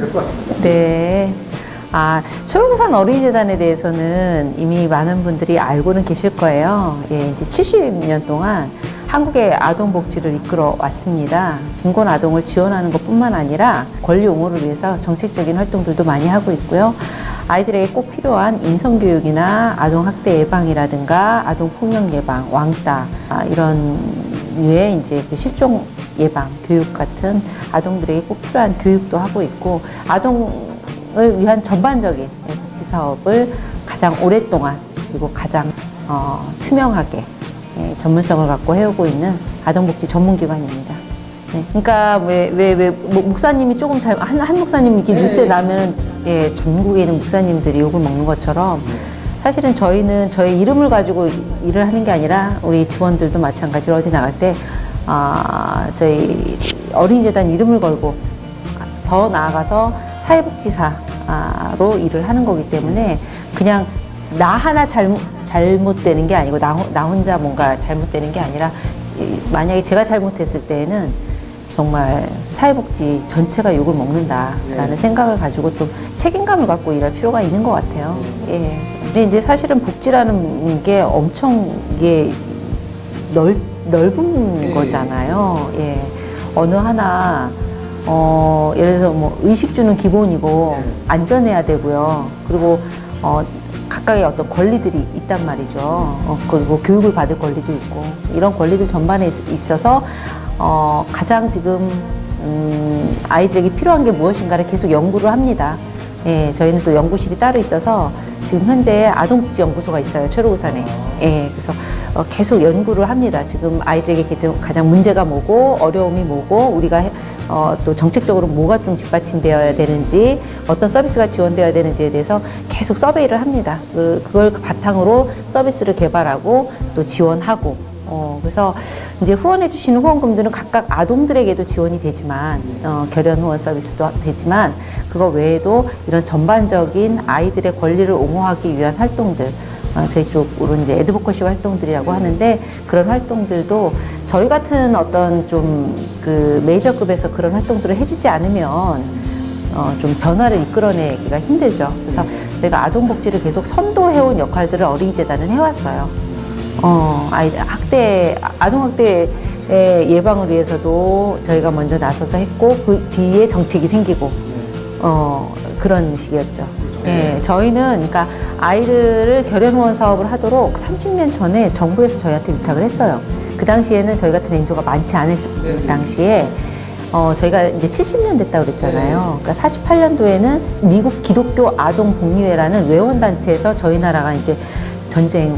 될 것 같습니다. 네. 아, 초록산 어린이재단에 대해서는 이미 많은 분들이 알고는 계실 거예요. 예, 이제 70년 동안 한국의 아동복지를 이끌어 왔습니다. 빈곤 아동을 지원하는 것 뿐만 아니라 권리 옹호를 위해서 정책적인 활동들도 많이 하고 있고요. 아이들에게 꼭 필요한 인성교육이나 아동학대 예방이라든가 아동폭력 예방, 왕따, 아, 이런 류의 이제 그 실종 예방, 교육 같은 아동들에게 꼭 필요한 교육도 하고 있고, 아동을 위한 전반적인 예, 복지 사업을 가장 오랫동안 그리고 가장 어, 투명하게 예, 전문성을 갖고 해오고 있는 아동복지 전문기관입니다. 네, 그러니까 왜왜 왜 목사님이 조금 잘한 한 목사님 이렇게 뉴스에 나면은 예 전국에 있는 목사님들이 욕을 먹는 것처럼 사실은 저희는 저희 이름을 가지고 일을 하는 게 아니라 우리 직원들도 마찬가지로 어디 나갈 때 아, 저희 어린이재단 이름을 걸고 더 나아가서 사회복지사로 일을 하는 거기 때문에 그냥 나 하나 잘못, 잘못되는 게 아니고 나, 호- 나 혼자 뭔가 잘못되는 게 아니라 이, 만약에 제가 잘못했을 때에는 정말 사회복지 전체가 욕을 먹는다라는 네. 생각을 가지고 좀 책임감을 갖고 일할 필요가 있는 것 같아요. 예. 근데 이제 사실은 복지라는 게 엄청 이게 넓, 넓은 네. 거잖아요. 예. 어느 하나, 어, 예를 들어서 뭐 의식주는 기본이고 네. 안전해야 되고요. 그리고, 어, 각각의 어떤 권리들이 있단 말이죠. 어, 그리고 교육을 받을 권리도 있고 이런 권리들 전반에 있- 있어서 어, 가장 지금 음, 아이들에게 필요한 게 무엇인가를 계속 연구를 합니다. 예, 저희는 또 연구실이 따로 있어서 지금 현재 아동복지연구소가 있어요. 최로우산에. 예, 그래서 어, 계속 연구를 합니다. 지금 아이들에게 가장- 문제가 뭐고 어려움이 뭐고 우리가 해- 어, 또 정책적으로 뭐가 좀 뒷받침되어야 되는지 어떤 서비스가 지원되어야 되는지에 대해서 계속 서베이를 합니다. 그, 그걸 바탕으로 서비스를 개발하고 또 지원하고 어, 그래서 이제 후원해 주시는 후원금들은 각각 아동들에게도 지원이 되지만 어, 결연 후원 서비스도 되지만 그거 외에도 이런 전반적인 아이들의 권리를 옹호하기 위한 활동들 어, 저희 쪽으로 이제 에드보커시 활동들이라고 하는데 그런 활동들도 저희 같은 어떤 좀 그 메이저급에서 그런 활동들을 해주지 않으면 어, 좀 변화를 이끌어내기가 힘들죠. 그래서 내가 아동복지를 계속 선도해온 역할들을 어린이재단은 해왔어요. 어, 아이 학대, 아동학대의 예방을 위해서도 저희가 먼저 나서서 했고, 그 뒤에 정책이 생기고, 어, 그런 식이었죠. 예, 저희는, 그러니까 아이들을 결연 후원 사업을 하도록 30년 전에 정부에서 저희한테 위탁을 했어요. 그 당시에는 저희 같은 NGO가 많지 않을 네네. 당시에 어, 저희가 이제 70년 됐다고 그랬잖아요. 그러니까 48년도에는 미국 기독교 아동 복리회라는 외원단체에서 저희 나라가 이제 전쟁,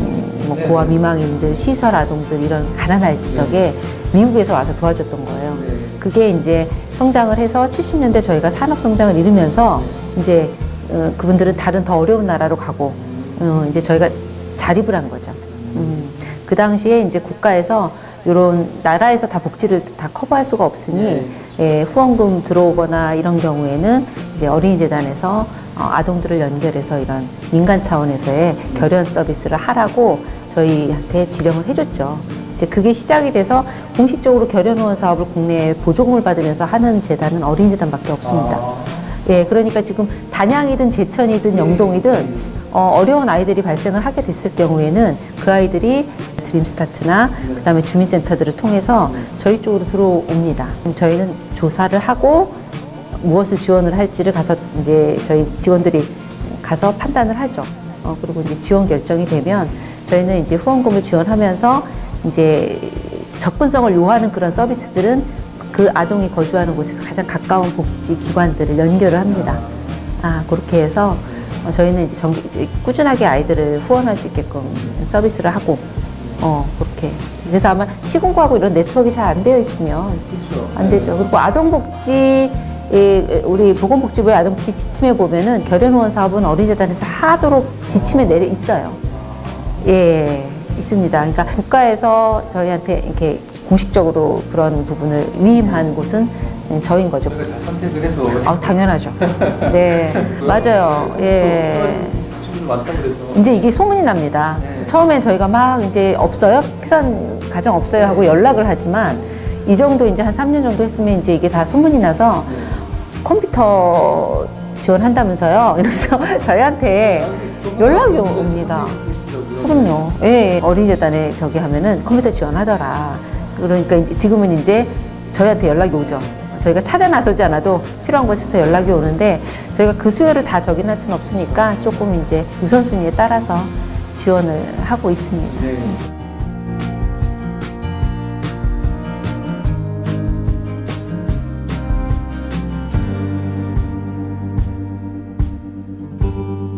뭐 네. 고아 미망인들, 시설 아동들 이런 가난할 적에 미국에서 와서 도와줬던 거예요. 네. 그게 이제 성장을 해서 70년대 저희가 산업 성장을 이루면서 이제 어, 그분들은 다른 더 어려운 나라로 가고 어, 이제 저희가 자립을 한 거죠. 음, 그 당시에 이제 국가에서 이런 나라에서 다 복지를 다 커버할 수가 없으니 네. 예, 후원금 들어오거나 이런 경우에는 이제 어린이재단에서 어, 아동들을 연결해서 이런 민간 차원에서의 결연 서비스를 하라고 저희한테 지정을 해줬죠. 이제 그게 시작이 돼서 공식적으로 결연 후원 사업을 국내에 보조금을 받으면서 하는 재단은 어린이재단밖에 없습니다. 아, 예, 그러니까 지금 단양이든 제천이든 영동이든 어, 어려운 아이들이 발생을 하게 됐을 경우에는 그 아이들이 드림스타트나 그 다음에 주민센터들을 통해서 저희 쪽으로 들어옵니다. 저희는 조사를 하고 무엇을 지원을 할지를 가서 이제 저희 직원들이 가서 판단을 하죠. 어, 그리고 이제 지원 결정이 되면 저희는 이제 후원금을 지원하면서 이제 접근성을 요하는 그런 서비스들은 그 아동이 거주하는 곳에서 가장 가까운 복지 기관들을 연결을 합니다. 아, 그렇게 해서 어, 저희는 이제, 정, 이제 꾸준하게 아이들을 후원할 수 있게끔 서비스를 하고, 어, 그렇게. 그래서 아마 시군구하고 이런 네트워크가 잘안 되어 있으면. 안 되죠. 그리고 아동복지, 예, 우리 보건복지부의 아동복지 지침에 보면은 결연후원 사업은 어린이재단에서 하도록 지침에 내려 있어요. 예, 있습니다. 그러니까 국가에서 저희한테 이렇게 공식적으로 그런 부분을 위임한 곳은 저인 거죠. 선택을 해서 아, 당연하죠. 네, 맞아요. 예. 이제 이게 소문이 납니다. 네. 처음엔 저희가 막 이제 없어요? 필요한 가정 없어요? 하고 연락을 하지만 이 정도 이제 한 3년 정도 했으면 이제 이게 다 소문이 나서 컴퓨터 지원한다면서요? 이러면서 저희한테 연락이 옵니다. 그럼요. 예, 어린이재단에 저기 하면은 컴퓨터 지원하더라. 그러니까 이제 지금은 이제 저희한테 연락이 오죠. 저희가 찾아 나서지 않아도 필요한 곳에서 연락이 오는데 저희가 그 수요를 다 적인할 수는 없으니까 조금 이제 우선순위에 따라서 지원을 하고 있습니다. 네.